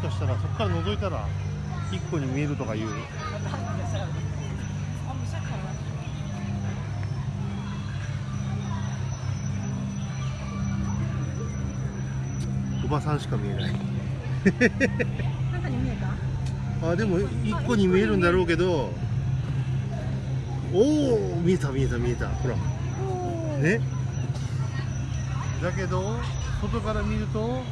かしたらそこから覗いたら一個に見えるとかいう。おばさんしか見えない。あでも一個に見えるんだろうけどおお見えた見えた見えた。ほら。ね。だけど外から見ると